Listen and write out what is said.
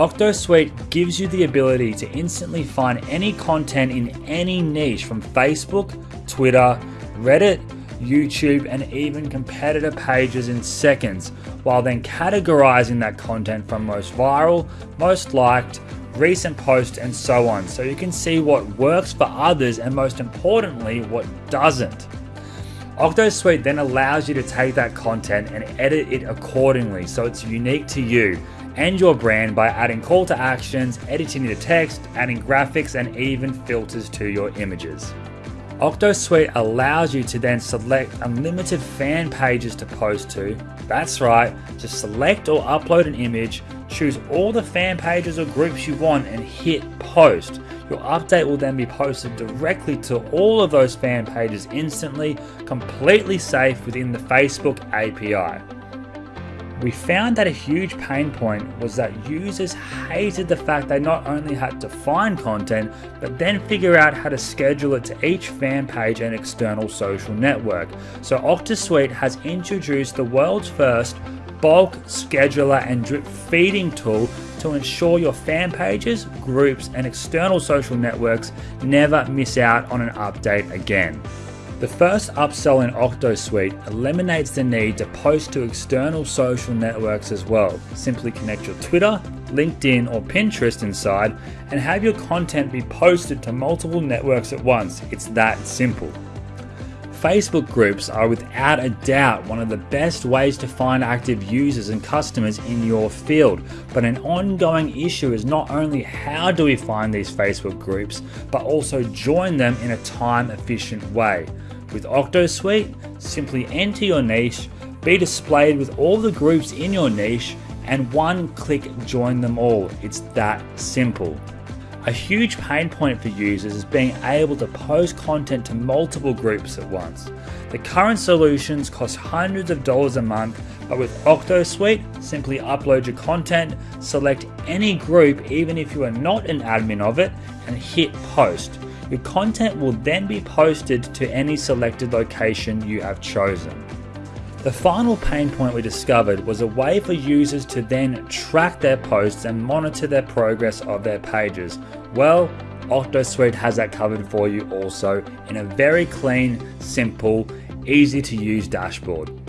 OctoSuite gives you the ability to instantly find any content in any niche from Facebook, Twitter, Reddit, YouTube, and even competitor pages in seconds, while then categorizing that content from most viral, most liked, recent posts, and so on, so you can see what works for others and most importantly, what doesn't. OctoSuite then allows you to take that content and edit it accordingly so it's unique to you and your brand by adding call to actions, editing the text, adding graphics, and even filters to your images. OctoSuite allows you to then select unlimited fan pages to post to. That's right, just select or upload an image, choose all the fan pages or groups you want and hit post. Your update will then be posted directly to all of those fan pages instantly, completely safe within the Facebook API. We found that a huge pain point was that users hated the fact they not only had to find content, but then figure out how to schedule it to each fan page and external social network. So OctoSuite has introduced the world's first bulk scheduler and drip feeding tool to ensure your fan pages, groups, and external social networks never miss out on an update again. The first upsell in OctoSuite eliminates the need to post to external social networks as well. Simply connect your Twitter, LinkedIn, or Pinterest inside and have your content be posted to multiple networks at once. It's that simple. Facebook groups are without a doubt one of the best ways to find active users and customers in your field. But an ongoing issue is not only how do we find these Facebook groups, but also join them in a time efficient way. With OctoSuite, simply enter your niche, be displayed with all the groups in your niche, and one click join them all. It's that simple. A huge pain point for users is being able to post content to multiple groups at once. The current solutions cost hundreds of dollars a month, but with OctoSuite, simply upload your content, select any group even if you are not an admin of it, and hit post. Your content will then be posted to any selected location you have chosen. The final pain point we discovered was a way for users to then track their posts and monitor their progress of their pages. Well, OctoSuite has that covered for you also in a very clean, simple, easy to use dashboard.